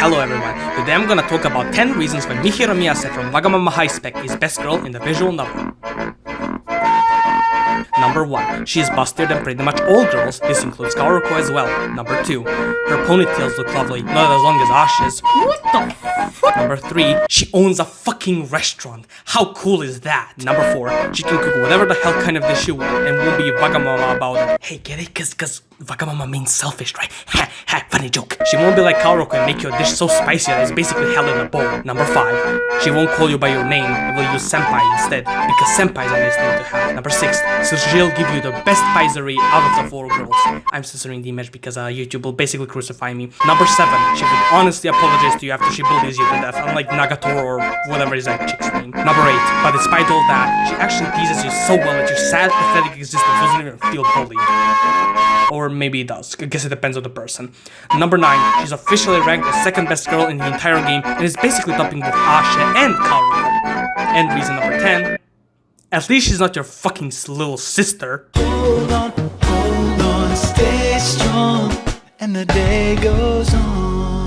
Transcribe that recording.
Hello everyone, today I'm gonna talk about 10 reasons why Mihiro Miyase from Wagamama High Spec is best girl in the visual novel. Number 1. She is bustier than pretty much all girls, this includes Kaoruko as well. Number 2. Her ponytails look lovely, not as long as Ash's. What the? Number 3. She owns a fucking restaurant. How cool is that? Number 4. She can cook whatever the hell kind of dish you want and won't be Wagamama about it. Hey, get it? Cause, cause Wagamama means selfish, right? Ha, ha, funny joke. She won't be like Kaoruko and make your dish so spicy that it's basically hell in a bowl. Number 5. She won't call you by your name and will use senpai instead, because senpai is a nice name to have. Number 6. So she'll give you the best paisery out of the four girls. I'm censoring the image because uh, YouTube will basically crucify me. Number 7. She will honestly apologize to you after she bullies you to death, unlike Nagatoro or whatever is that chick's name. Number 8. But despite all that, she actually teases you so well that your sad, pathetic existence doesn't even feel bullied. Or maybe it does. I guess it depends on the person. Number 9. She's officially ranked the second best girl in the entire game and is basically topping both Asha and Kaoruko. And reason number 10. At least she's not your fucking little sister. Hold on, hold on, stay strong, and the day goes on.